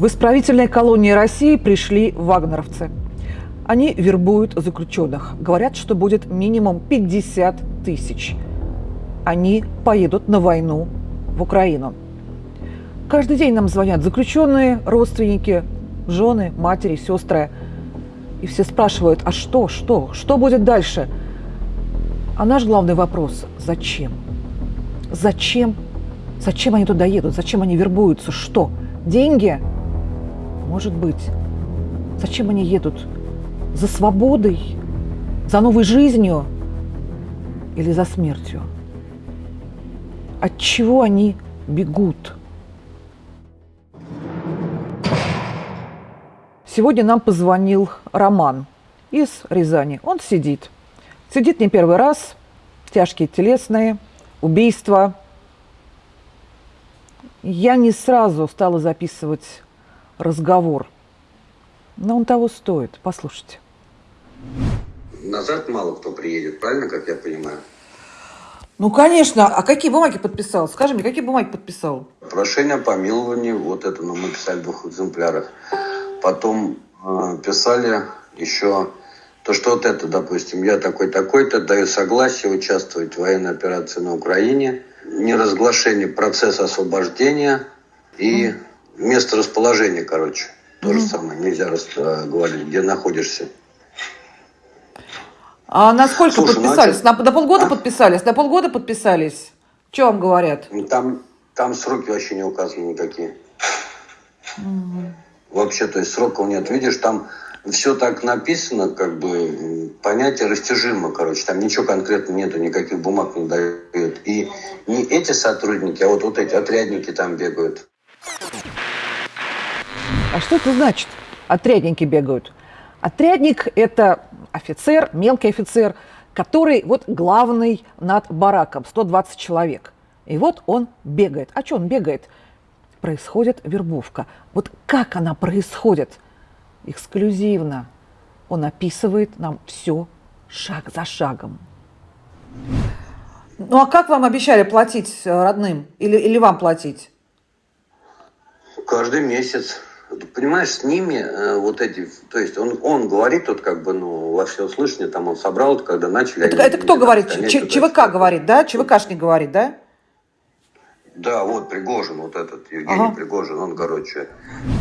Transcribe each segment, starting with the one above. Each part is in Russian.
В исправительной колонии России пришли вагнеровцы. Они вербуют заключенных. Говорят, что будет минимум 50 тысяч. Они поедут на войну в Украину. Каждый день нам звонят заключенные, родственники, жены, матери, сестры. И все спрашивают, а что, что, что будет дальше? А наш главный вопрос – зачем? Зачем? Зачем они туда едут? Зачем они вербуются? Что? Деньги? Может быть. Зачем они едут? За свободой? За новой жизнью? Или за смертью? От чего они бегут? Сегодня нам позвонил Роман из Рязани. Он сидит. Сидит не первый раз. Тяжкие телесные, убийства. Я не сразу стала записывать разговор. Но он того стоит. Послушайте. Назад мало кто приедет, правильно, как я понимаю? Ну, конечно. А какие бумаги подписал? Скажи мне, какие бумаги подписал? Прошение о помиловании, вот это, ну, мы писали в двух экземплярах. Потом э, писали еще то, что вот это, допустим, я такой-такой-то даю согласие участвовать в военной операции на Украине, неразглашение процесса освобождения и mm. Место расположения, короче. То mm. же самое, нельзя рас, э, говорить, где находишься. А на сколько Слушай, ну, подписались? Ну, на, на полгода а? подписались? На полгода подписались? Что вам говорят? Там, там сроки вообще не указаны никакие. Угу. Вообще, то есть сроков нет. Видишь, там все так написано, как бы понятие растяжимо, короче. Там ничего конкретно нету, никаких бумаг не дают. И не эти сотрудники, а вот, вот эти отрядники там бегают. А что это значит? Отрядники бегают. Отрядник – это офицер, мелкий офицер, который вот главный над бараком, 120 человек. И вот он бегает. А что он бегает? Происходит вербовка. Вот как она происходит? Эксклюзивно. Он описывает нам все шаг за шагом. Ну а как вам обещали платить э, родным? Или, или вам платить? Каждый месяц понимаешь, с ними э, вот эти, то есть он, он говорит, вот как бы, ну, во всеуслышание, там он собрал, когда начали... Это, они, это кто говорит? Ч, ЧВК говорит, да? ЧВКшник говорит, да? Да, вот Пригожин, вот этот Евгений ага. Пригожин, он, короче,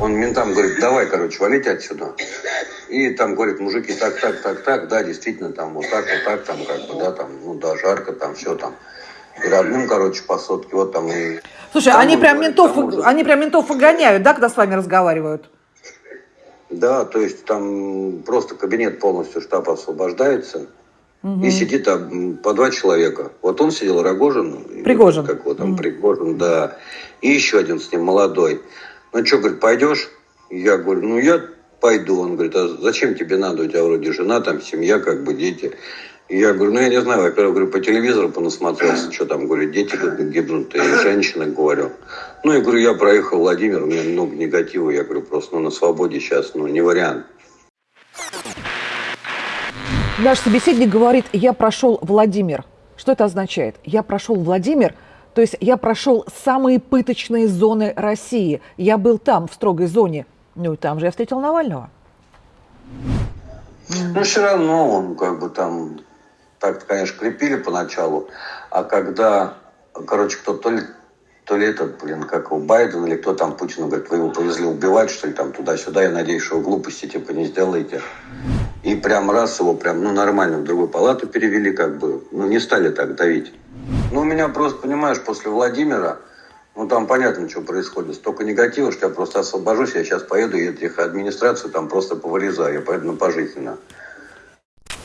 он ментам говорит, давай, короче, валите отсюда. И там говорит, мужики, так, так, так, так, да, действительно, там вот так, вот так, там, как бы, да, там, ну да, жарко, там, все там. И родным, короче, по сотке, вот там и Слушай, они прям, ментов, они прям ментов выгоняют, да, когда с вами разговаривают? Да, то есть там просто кабинет полностью штаб освобождается. Угу. И сидит там по два человека. Вот он сидел, Рогожин. Пригожин. Как вот там, угу. Пригожин, да. И еще один с ним, молодой. Ну что, говорит, пойдешь? Я говорю, ну я пойду. Он говорит, а зачем тебе надо? У тебя вроде жена, там семья, как бы дети. Я говорю, ну я не знаю, во-первых, говорю, по телевизору понасмотрелся, что там, говорю, дети гибнут, и женщины, говорю. Ну, я говорю, я проехал Владимир, у меня много негатива, я говорю, просто ну, на свободе сейчас, ну, не вариант. Наш собеседник говорит, я прошел Владимир. Что это означает? Я прошел Владимир, то есть я прошел самые пыточные зоны России. Я был там, в строгой зоне. Ну и там же я встретил Навального. Ну, все равно он как бы там так конечно, крепили поначалу, а когда, короче, кто то ли, то ли этот, блин, как у Байден или кто там Путину говорит, вы его повезли убивать, что ли, там туда-сюда, я надеюсь, что глупости типа не сделаете. И прям раз его прям, ну, нормально в другую палату перевели, как бы, ну, не стали так давить. Ну, у меня просто, понимаешь, после Владимира, ну, там понятно, что происходит. Столько негатива, что я просто освобожусь, я сейчас поеду, и этих администрацию там просто повырезаю, я поеду на пожизненно.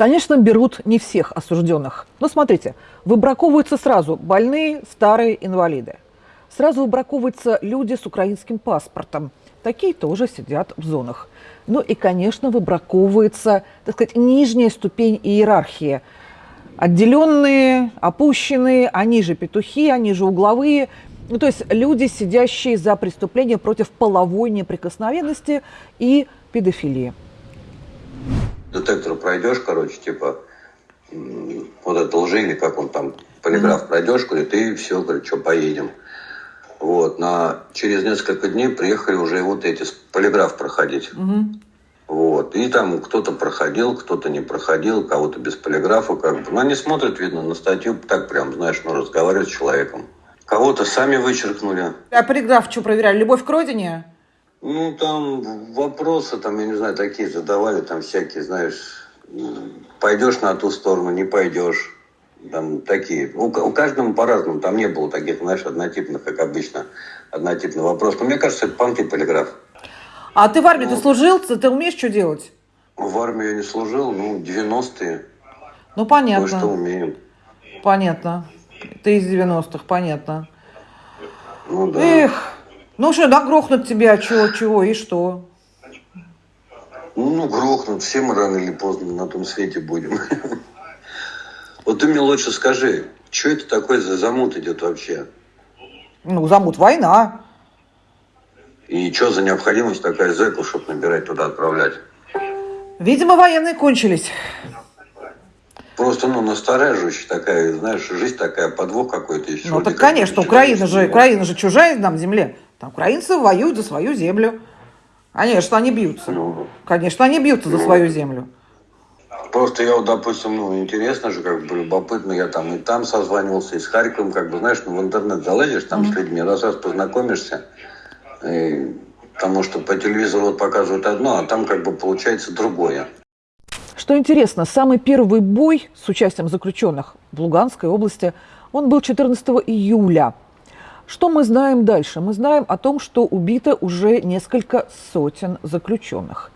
Конечно, берут не всех осужденных. Но смотрите, выбраковываются сразу больные, старые, инвалиды. Сразу выбраковываются люди с украинским паспортом. Такие тоже сидят в зонах. Ну и, конечно, выбраковывается, так сказать, нижняя ступень иерархии. Отделенные, опущенные, они же петухи, они же угловые. Ну, то есть люди, сидящие за преступление против половой неприкосновенности и педофилии детектор пройдешь, короче, типа, вот это лжи или как он там, полиграф пройдешь, говорит, и все, говорит, что, поедем. Вот, на, через несколько дней приехали уже вот эти, полиграф проходить. Угу. Вот. И там кто-то проходил, кто-то не проходил, кого-то без полиграфа, как бы. Но они смотрят, видно, на статью, так прям, знаешь, ну, разговаривают с человеком. Кого-то сами вычеркнули. А полиграф что проверяли? Любовь к родине? Ну, там вопросы, там, я не знаю, такие задавали, там всякие, знаешь, пойдешь на ту сторону, не пойдешь. Там такие. У, у каждого по-разному. Там не было таких, знаешь, однотипных, как обычно, однотипный вопрос. Но мне кажется, это понты полиграф. А ты в армии ну, ты служил? Ты умеешь что делать? В армии я не служил, ну, 90-е. Ну, понятно. что умеем. Понятно. Ты из 90-х, понятно. Ну, да. Эх, ну что, да грохнут тебя, чего, чего и что? Ну, грохнут. Все мы рано или поздно на том свете будем. Вот ты мне лучше скажи, что это такое за замут идет вообще? Ну, замут война. И что за необходимость такая зэков, чтобы набирать туда отправлять? Видимо, военные кончились. Просто, ну, настораживающая такая, знаешь, жизнь такая, подвох какой-то еще. Ну, так, конечно, Украина же, Украина же чужая нам земле. Там украинцы воюют за свою землю. Конечно, они бьются. Ну, Конечно, они бьются ну, за свою землю. Просто я вот, допустим, ну, интересно же, как бы любопытно, я там и там созванивался, и с Харьковом, как бы, знаешь, ну, в интернет залезешь, там mm-hmm. с людьми, раз-раз познакомишься, и, потому что по телевизору показывают одно, а там как бы получается другое. Что интересно, самый первый бой с участием заключенных в Луганской области, он был 14 июля. Что мы знаем дальше? Мы знаем о том, что убито уже несколько сотен заключенных.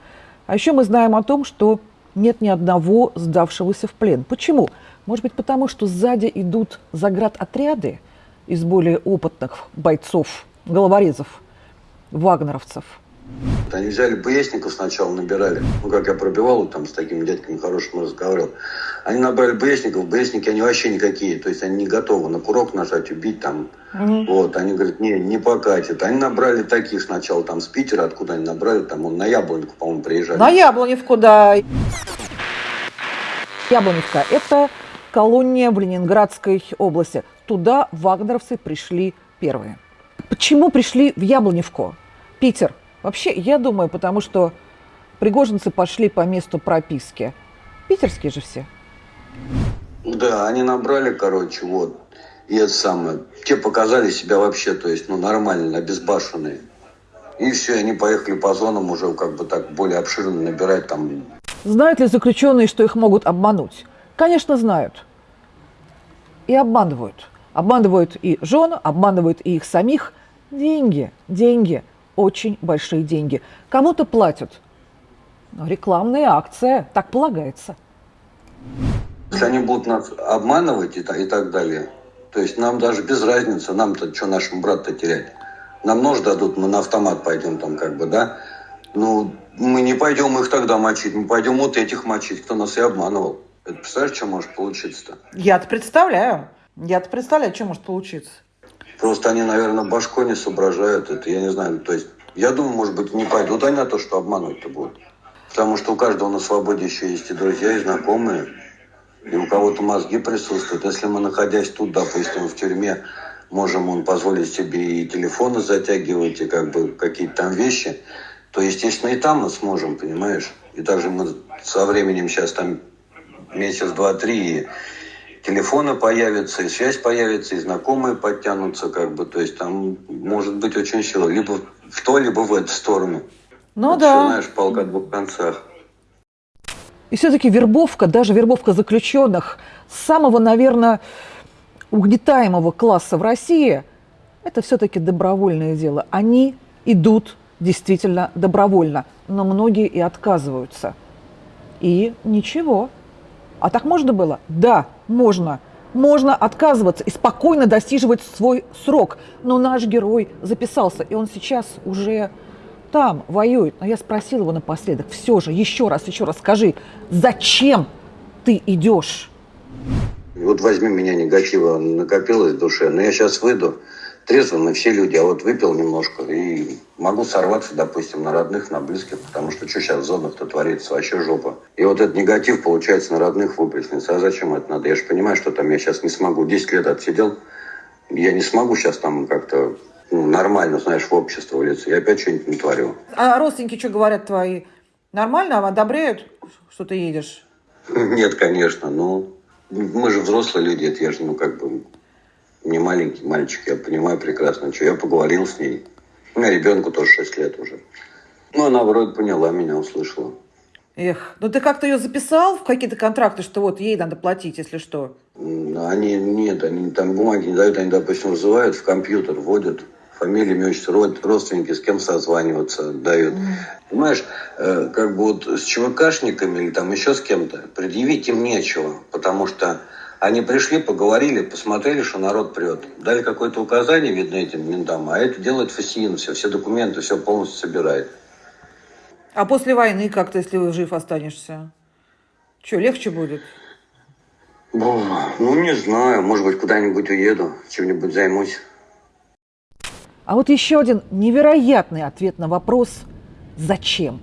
А еще мы знаем о том, что нет ни одного сдавшегося в плен. Почему? Может быть, потому что сзади идут заградотряды из более опытных бойцов, головорезов, вагнеровцев – они взяли БСников сначала, набирали. Ну, как я пробивал, там с такими дядьками хорошим разговаривал. Они набрали БСников, БСники, они вообще никакие. То есть они не готовы на курок нажать, убить там. Угу. Вот, они говорят, не, не покатит. Они набрали таких сначала там с Питера, откуда они набрали, там он на Яблоневку, по-моему, приезжали. На Яблоневку, да. Яблоневка – это колония в Ленинградской области. Туда вагнеровцы пришли первые. Почему пришли в Яблоневку? Питер – Вообще, я думаю, потому что пригожинцы пошли по месту прописки. Питерские же все. Да, они набрали, короче, вот. И это самое. Те показали себя вообще, то есть, ну, нормально, обезбашенные. И все, они поехали по зонам уже как бы так более обширно набирать там. Знают ли заключенные, что их могут обмануть? Конечно, знают. И обманывают. Обманывают и жен, обманывают и их самих. Деньги, деньги – очень большие деньги. Кому-то платят. Но рекламная акция, так полагается. Если они будут нас обманывать и, и так далее, то есть нам даже без разницы, нам-то что нашему брату терять? Нам нож дадут, мы на автомат пойдем там как бы, да? Ну, мы не пойдем их тогда мочить, мы пойдем вот этих мочить, кто нас и обманывал. Это представляешь, что может получиться-то? Я-то представляю. Я-то представляю, что может получиться. Просто они, наверное, башкой не соображают это, я не знаю. То есть, я думаю, может быть, не пойдут они на то, что обмануть-то будут. Потому что у каждого на свободе еще есть и друзья, и знакомые. И у кого-то мозги присутствуют. Если мы, находясь тут, допустим, в тюрьме, можем он позволить себе и телефоны затягивать, и как бы какие-то там вещи, то, естественно, и там мы сможем, понимаешь? И также мы со временем сейчас там месяц, два, три, телефоны появятся, и связь появится, и знакомые подтянутся, как бы, то есть там может быть очень сила, либо в то, либо в эту сторону. Ну Это да. Все, знаешь, полка о двух концах. И все-таки вербовка, даже вербовка заключенных самого, наверное, угнетаемого класса в России, это все-таки добровольное дело. Они идут действительно добровольно, но многие и отказываются. И ничего. А так можно было? Да, можно. Можно отказываться и спокойно достиживать свой срок. Но наш герой записался, и он сейчас уже там воюет. Но я спросила его напоследок, все же, еще раз, еще раз скажи, зачем ты идешь? Вот возьми меня, негатива накопилось в душе, но я сейчас выйду, трезво мы все люди, а вот выпил немножко и могу сорваться, допустим, на родных, на близких, потому что что сейчас в зонах-то творится, вообще жопа. И вот этот негатив, получается, на родных выплеснется. А зачем это надо? Я же понимаю, что там я сейчас не смогу. 10 лет отсидел, я не смогу сейчас там как-то ну, нормально, знаешь, в общество влиться. Я опять что-нибудь не творю. А родственники что говорят твои? Нормально? Одобряют, что ты едешь? Нет, конечно, но мы же взрослые люди, это я же, ну, как бы, не маленький мальчик, я понимаю прекрасно, что я поговорил с ней. У меня ребенку тоже 6 лет уже. Ну, она вроде поняла меня, услышала. Эх, ну ты как-то ее записал в какие-то контракты, что вот ей надо платить, если что? Они, нет, они там бумаги не дают, они, допустим, вызывают в компьютер, вводят фамилию, имя, отчество, род- родственники, с кем созваниваться дают. Понимаешь, э, как бы вот с ЧВКшниками или там еще с кем-то предъявить им нечего, потому что они пришли, поговорили, посмотрели, что народ прет. Дали какое-то указание, видно, этим ментам, а это делает ФСИН, все, все документы, все полностью собирает. А после войны как-то, если жив останешься? Что, легче будет? Бу, Ну, не знаю, может быть, куда-нибудь уеду, чем-нибудь займусь. А вот еще один невероятный ответ на вопрос «Зачем?».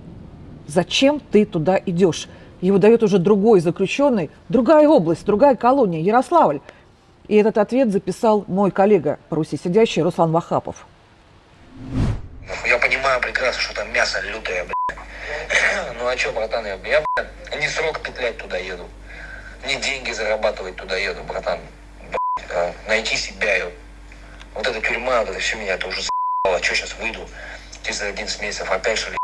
Зачем ты туда идешь? Его дает уже другой заключенный, другая область, другая колония, Ярославль. И этот ответ записал мой коллега по Руси сидящий Руслан Вахапов. Я понимаю прекрасно, что там мясо лютое, блядь. Ну а чё, братан, я, я блядь, не срок петлять туда еду. Не деньги зарабатывать туда еду, братан. Блядь, а найти себя, ё. Вот эта тюрьма, вот это все меня это уже за***ло. Чё сейчас выйду? Через 11 месяцев опять что ли?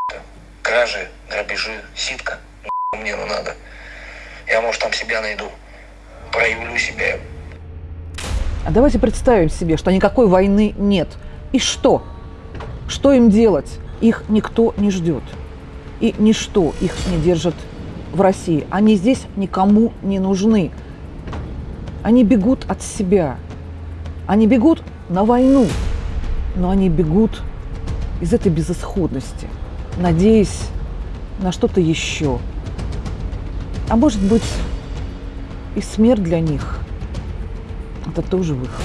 Кражи, грабежи, ситка. Мне ну надо. Я, может, там себя найду. Проявлю себя. А давайте представим себе, что никакой войны нет. И что? Что им делать? Их никто не ждет. И ничто их не держит в России. Они здесь никому не нужны. Они бегут от себя. Они бегут на войну. Но они бегут из этой безысходности, надеясь на что-то еще. А может быть, и смерть для них – это тоже выход.